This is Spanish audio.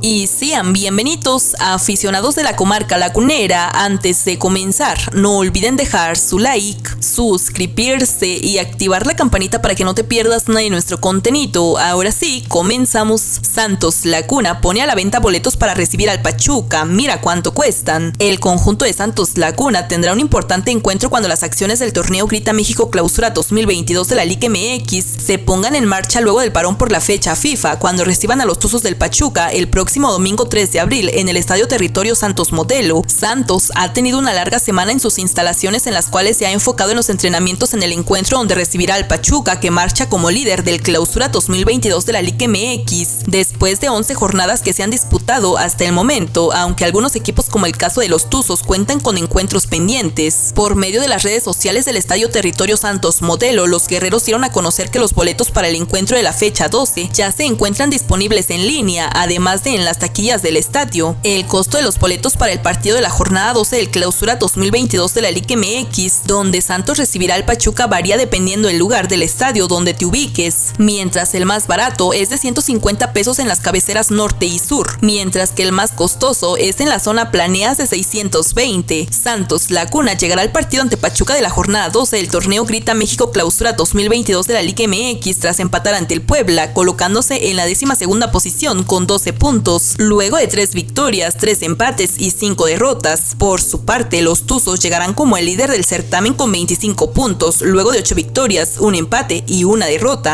y sean bienvenidos a aficionados de la comarca lacunera. Antes de comenzar, no olviden dejar su like, suscribirse y activar la campanita para que no te pierdas nada de nuestro contenido. Ahora sí, comenzamos. Santos Lacuna pone a la venta boletos para recibir al Pachuca. Mira cuánto cuestan. El conjunto de Santos Lacuna tendrá un importante encuentro cuando las acciones del torneo Grita México Clausura 2022 de la Liga MX se pongan en marcha luego del parón por la fecha FIFA, cuando reciban a los Tuzos del Pachuca el próximo próximo domingo 3 de abril en el Estadio Territorio Santos Modelo, Santos ha tenido una larga semana en sus instalaciones en las cuales se ha enfocado en los entrenamientos en el encuentro donde recibirá al Pachuca que marcha como líder del Clausura 2022 de la Liga MX, después de 11 jornadas que se han disputado hasta el momento, aunque algunos equipos como el caso de los Tuzos cuentan con encuentros pendientes. Por medio de las redes sociales del Estadio Territorio Santos Modelo, los guerreros dieron a conocer que los boletos para el encuentro de la fecha 12 ya se encuentran disponibles en línea, además de en las taquillas del estadio. El costo de los boletos para el partido de la jornada 12 del clausura 2022 de la Liga MX, donde Santos recibirá al Pachuca, varía dependiendo del lugar del estadio donde te ubiques, mientras el más barato es de 150 pesos en las cabeceras norte y sur, mientras que el más costoso es en la zona planeas de 620. Santos Lacuna llegará al partido ante Pachuca de la jornada 12 del torneo Grita México Clausura 2022 de la Liga MX tras empatar ante el Puebla, colocándose en la décima segunda posición con 12 luego de tres victorias, tres empates y cinco derrotas. Por su parte, los Tuzos llegarán como el líder del certamen con 25 puntos, luego de ocho victorias, un empate y una derrota.